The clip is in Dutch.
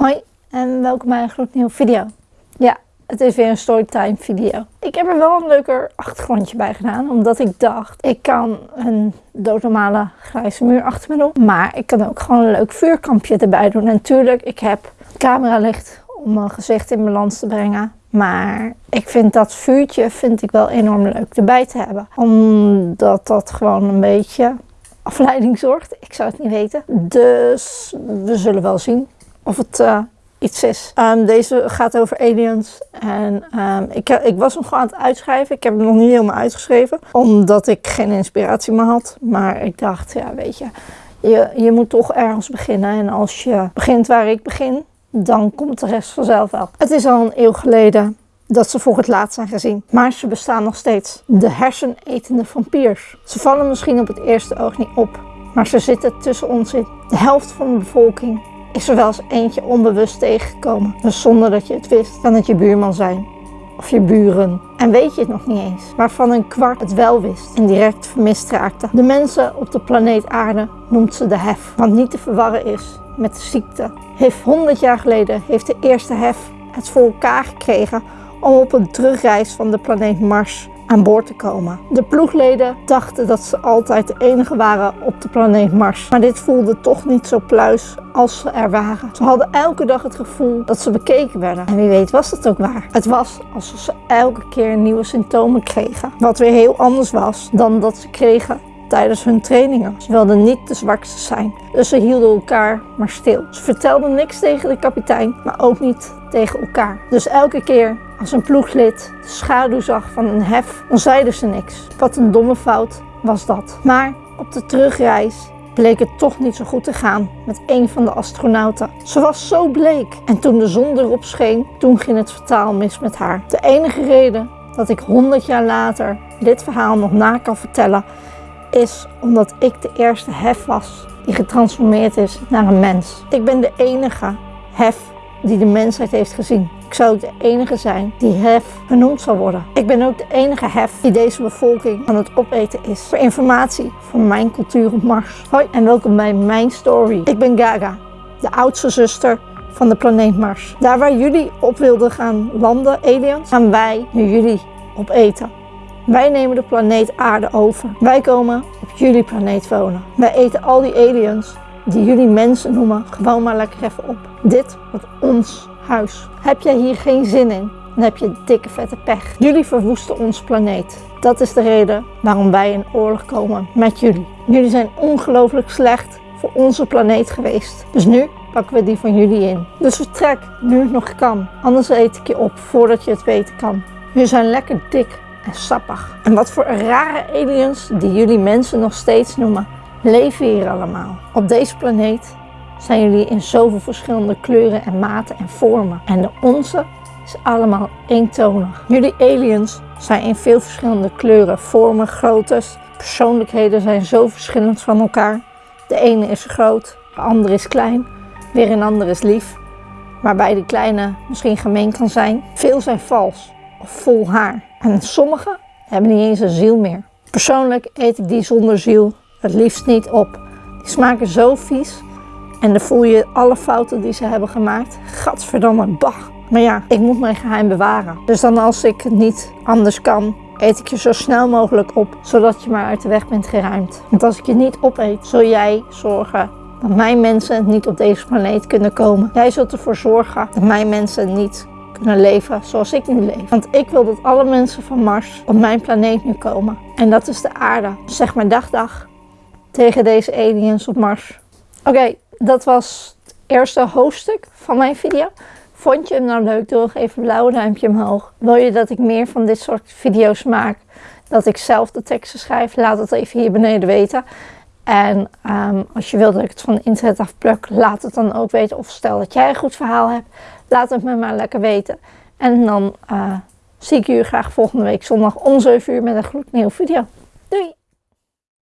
Hoi en welkom bij een gloednieuwe video. Ja, het is weer een storytime video. Ik heb er wel een leuker achtergrondje bij gedaan, omdat ik dacht, ik kan een doodnormale grijze muur achter me doen, maar ik kan ook gewoon een leuk vuurkampje erbij doen. En natuurlijk, ik heb cameralicht om mijn gezicht in balans te brengen, maar ik vind dat vuurtje vind ik wel enorm leuk erbij te hebben, omdat dat gewoon een beetje afleiding zorgt. Ik zou het niet weten. Dus we zullen wel zien of het uh, iets is. Um, deze gaat over aliens. En um, ik, ik was hem gewoon aan het uitschrijven. Ik heb hem nog niet helemaal uitgeschreven. Omdat ik geen inspiratie meer had. Maar ik dacht, ja weet je, je, je moet toch ergens beginnen. En als je begint waar ik begin, dan komt de rest vanzelf wel. Het is al een eeuw geleden dat ze voor het laatst zijn gezien. Maar ze bestaan nog steeds. De hersenetende vampiers. Ze vallen misschien op het eerste oog niet op. Maar ze zitten tussen ons in. De helft van de bevolking is er wel eens eentje onbewust tegengekomen. Dus zonder dat je het wist, kan het je buurman zijn. Of je buren. En weet je het nog niet eens. Waarvan een kwart het wel wist en direct vermist raakte. De mensen op de planeet aarde noemt ze de hef. Wat niet te verwarren is met de ziekte. Heeft 100 jaar geleden heeft de eerste hef het voor elkaar gekregen om op een terugreis van de planeet Mars aan boord te komen. De ploegleden dachten dat ze altijd de enige waren op de planeet Mars. Maar dit voelde toch niet zo pluis als ze er waren. Ze hadden elke dag het gevoel dat ze bekeken werden. En wie weet was het ook waar. Het was alsof ze elke keer nieuwe symptomen kregen. Wat weer heel anders was dan dat ze kregen tijdens hun trainingen. Ze wilden niet de zwakste zijn, dus ze hielden elkaar maar stil. Ze vertelden niks tegen de kapitein, maar ook niet tegen elkaar. Dus elke keer als een ploeglid de schaduw zag van een hef, dan zeiden ze niks. Wat een domme fout was dat. Maar op de terugreis bleek het toch niet zo goed te gaan met een van de astronauten. Ze was zo bleek en toen de zon erop scheen, toen ging het vertaal mis met haar. De enige reden dat ik 100 jaar later dit verhaal nog na kan vertellen is omdat ik de eerste hef was die getransformeerd is naar een mens. Ik ben de enige hef die de mensheid heeft gezien. Ik zou de enige zijn die hef genoemd zal worden. Ik ben ook de enige hef die deze bevolking aan het opeten is. Voor informatie van mijn cultuur op Mars. Hoi en welkom bij mijn story. Ik ben Gaga, de oudste zuster van de planeet Mars. Daar waar jullie op wilden gaan landen, aliens, gaan wij nu jullie opeten. Wij nemen de planeet aarde over. Wij komen op jullie planeet wonen. Wij eten al die aliens die jullie mensen noemen gewoon maar lekker even op. Dit wordt ons huis. Heb jij hier geen zin in, dan heb je dikke vette pech. Jullie verwoesten ons planeet. Dat is de reden waarom wij in oorlog komen met jullie. Jullie zijn ongelooflijk slecht voor onze planeet geweest. Dus nu pakken we die van jullie in. Dus vertrek nu het nog kan. Anders eet ik je op voordat je het weten kan. Jullie zijn lekker dik en sappig. En wat voor rare aliens die jullie mensen nog steeds noemen, leven hier allemaal. Op deze planeet zijn jullie in zoveel verschillende kleuren en maten en vormen. En de onze is allemaal eentonig. Jullie aliens zijn in veel verschillende kleuren, vormen, groottes. Persoonlijkheden zijn zo verschillend van elkaar. De ene is groot, de andere is klein, weer een ander is lief. Waarbij de kleine misschien gemeen kan zijn. Veel zijn vals of vol haar. En sommige hebben niet eens een ziel meer. Persoonlijk eet ik die zonder ziel het liefst niet op. Die smaken zo vies en dan voel je alle fouten die ze hebben gemaakt. Gadverdamme, bah. Maar ja, ik moet mijn geheim bewaren. Dus dan als ik het niet anders kan, eet ik je zo snel mogelijk op, zodat je maar uit de weg bent geruimd. Want als ik je niet opeet, zul jij zorgen dat mijn mensen niet op deze planeet kunnen komen. Jij zult ervoor zorgen dat mijn mensen niet kunnen leven zoals ik nu leef. Want ik wil dat alle mensen van Mars op mijn planeet nu komen. En dat is de aarde. Zeg maar dag dag tegen deze aliens op Mars. Oké, dat was het eerste hoofdstuk van mijn video. Vond je hem nou leuk? Doe even een blauwe duimpje omhoog. Wil je dat ik meer van dit soort video's maak? Dat ik zelf de teksten schrijf? Laat het even hier beneden weten. En um, als je wilt dat ik het van internet afpluk, laat het dan ook weten. Of stel dat jij een goed verhaal hebt, laat het me maar lekker weten. En dan uh, zie ik jullie graag volgende week zondag om 7 uur met een gloednieuwe video. Doei!